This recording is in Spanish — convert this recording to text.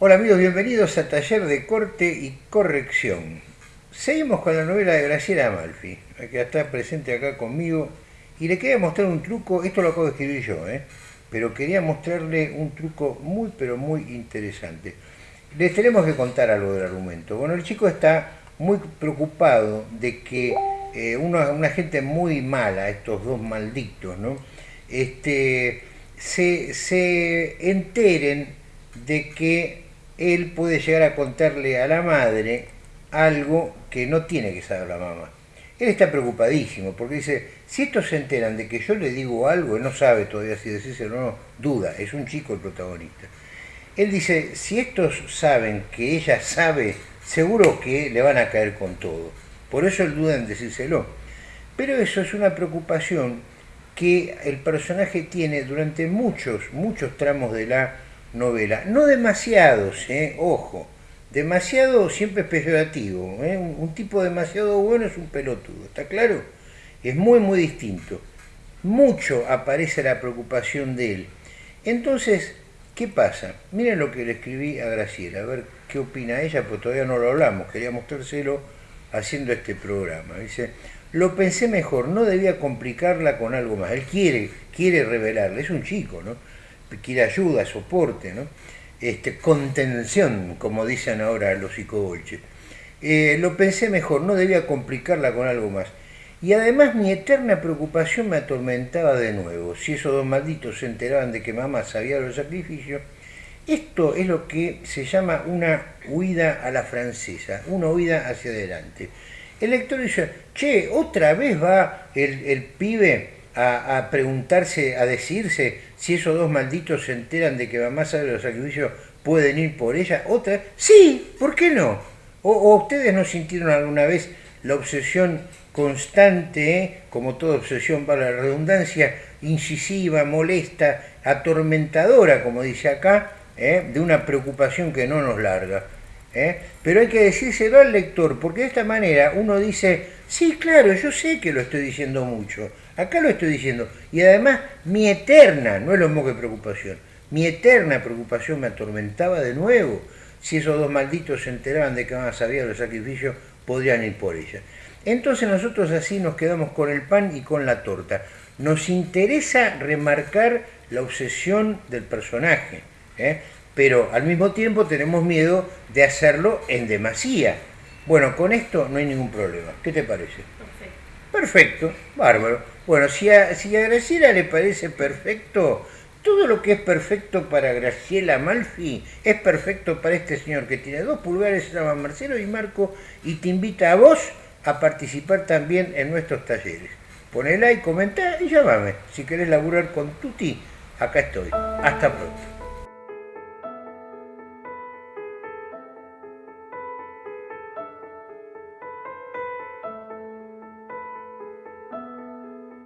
Hola amigos, bienvenidos a Taller de Corte y Corrección. Seguimos con la novela de Graciela Amalfi, que está presente acá conmigo, y le quería mostrar un truco, esto lo acabo de escribir yo, ¿eh? pero quería mostrarle un truco muy pero muy interesante. Les tenemos que contar algo del argumento. Bueno, el chico está muy preocupado de que eh, una, gente muy mala, estos dos malditos, ¿no? Este, se, se enteren de que él puede llegar a contarle a la madre algo que no tiene que saber la mamá. Él está preocupadísimo porque dice, si estos se enteran de que yo le digo algo, él no sabe todavía si decírselo o no, duda, es un chico el protagonista. Él dice, si estos saben que ella sabe, seguro que le van a caer con todo. Por eso él duda en decírselo. Pero eso es una preocupación que el personaje tiene durante muchos, muchos tramos de la novela. No demasiados, ¿eh? ojo. Demasiado siempre es peyorativo. ¿eh? Un, tipo demasiado bueno es un pelotudo, ¿está claro? Es muy, muy distinto. Mucho aparece la preocupación de él. Entonces, ¿qué pasa? Miren lo que le escribí a Graciela, a ver qué opina ella, porque todavía no lo hablamos. Quería mostrárselo haciendo este programa. Dice, lo pensé mejor, no debía complicarla con algo más. Él quiere, quiere revelarle, es un chico, ¿no? Quiere ayuda, soporte, ¿no? este, contención, como dicen ahora los psicobolches. Eh, lo pensé mejor, no debía complicarla con algo más. Y además mi eterna preocupación me atormentaba de nuevo. Si esos dos malditos se enteraban de que mamá sabía los sacrificios, esto es lo que se llama una huida a la francesa, una huida hacia adelante. El lector dice, che, otra vez va el, el pibe a, preguntarse, a decirse si esos dos malditos se enteran de que mamá sabe los sacrificios, pueden ir por ella. Otra, sí, ¿por qué no? O, ustedes no sintieron alguna vez la obsesión constante, eh? como toda obsesión para la redundancia, incisiva, molesta, atormentadora, como dice acá, eh? de una preocupación que no nos larga. ¿eh? Pero hay que decírselo al lector, porque de esta manera uno dice, sí, claro, yo sé que lo estoy diciendo mucho, acá lo estoy diciendo, y además mi eterna, no es lo mismo que preocupación, mi eterna preocupación me atormentaba de nuevo. Si esos dos malditos se enteraban de que más sabía los sacrificios, podrían ir por ella. Entonces nosotros así nos quedamos con el pan y con la torta. Nos interesa remarcar la obsesión del personaje. ¿eh? pero al mismo tiempo tenemos miedo de hacerlo en demasía. Bueno, con esto no hay ningún problema. ¿Qué te parece? Perfecto. Bárbaro. Bueno, si a, si a Graciela le parece perfecto, todo lo que es perfecto para Graciela Malfi es perfecto para este señor que tiene dos pulgares, se llama Marcelo y Marco, y te invita a vos a participar también en nuestros talleres. Ponela y comenta y llámame. Si querés laburar con Tuti, acá estoy. Hasta pronto.